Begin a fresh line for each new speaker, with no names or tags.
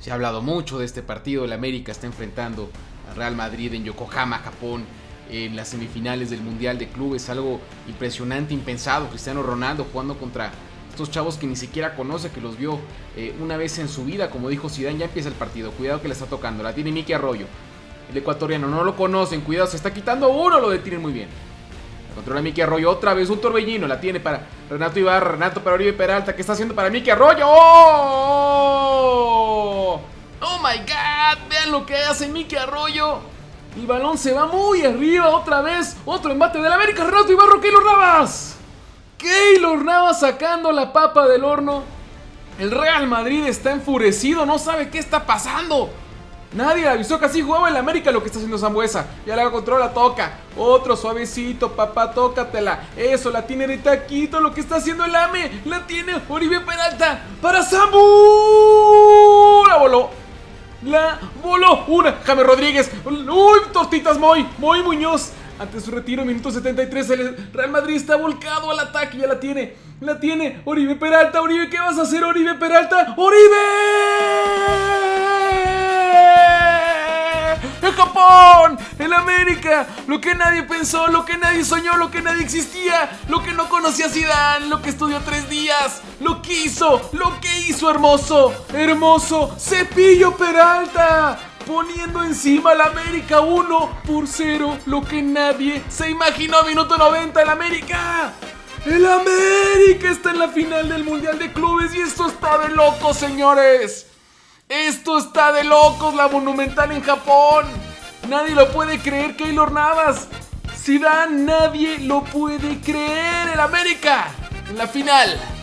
Se ha hablado mucho de este partido. El América está enfrentando al Real Madrid en Yokohama, Japón, en las semifinales del Mundial de Clubes. Algo impresionante, impensado. Cristiano Ronaldo jugando contra estos chavos que ni siquiera conoce, que los vio eh, una vez en su vida. Como dijo Zidane, ya empieza el partido. Cuidado que le está tocando. La tiene Miki Arroyo. El ecuatoriano, no lo conocen. Cuidado, se está quitando uno. Lo detienen muy bien. Controla Miki Arroyo otra vez, un torbellino, la tiene para Renato Ibarra, Renato para Oribe Peralta, ¿qué está haciendo para Miki Arroyo? ¡Oh! ¡Oh my god! Vean lo que hace Miki Arroyo. El balón se va muy arriba otra vez. Otro embate del América, Renato Ibarra, Keylor Navas. Keylor Navas sacando la papa del horno. El Real Madrid está enfurecido, no sabe qué está pasando. Nadie avisó que así jugaba el América lo que está haciendo Zambuesa. Ya la controla, toca. Otro suavecito, papá, tócatela. Eso, la tiene de taquito lo que está haciendo el AME. La tiene Oribe Peralta para Zambu. La voló. La voló. Una, Jaime Rodríguez. Uy, tortitas Moy. Moy Muñoz. Ante su retiro, minuto 73, el Real Madrid está volcado al ataque. Ya la tiene. La tiene. Oribe Peralta. Oribe, ¿qué vas a hacer, Oribe Peralta? ¡Oribe! Lo que nadie pensó, lo que nadie soñó, lo que nadie existía, lo que no conocía Zidane, lo que estudió tres días, lo que hizo, lo que hizo hermoso, hermoso, Cepillo Peralta poniendo encima al América 1 por 0, lo que nadie se imaginó, minuto 90 el América. El América está en la final del Mundial de Clubes y esto está de locos, señores. Esto está de locos, la Monumental en Japón. Nadie lo puede creer, Keylor Navas. Zidane, nadie lo puede creer. El América en la final.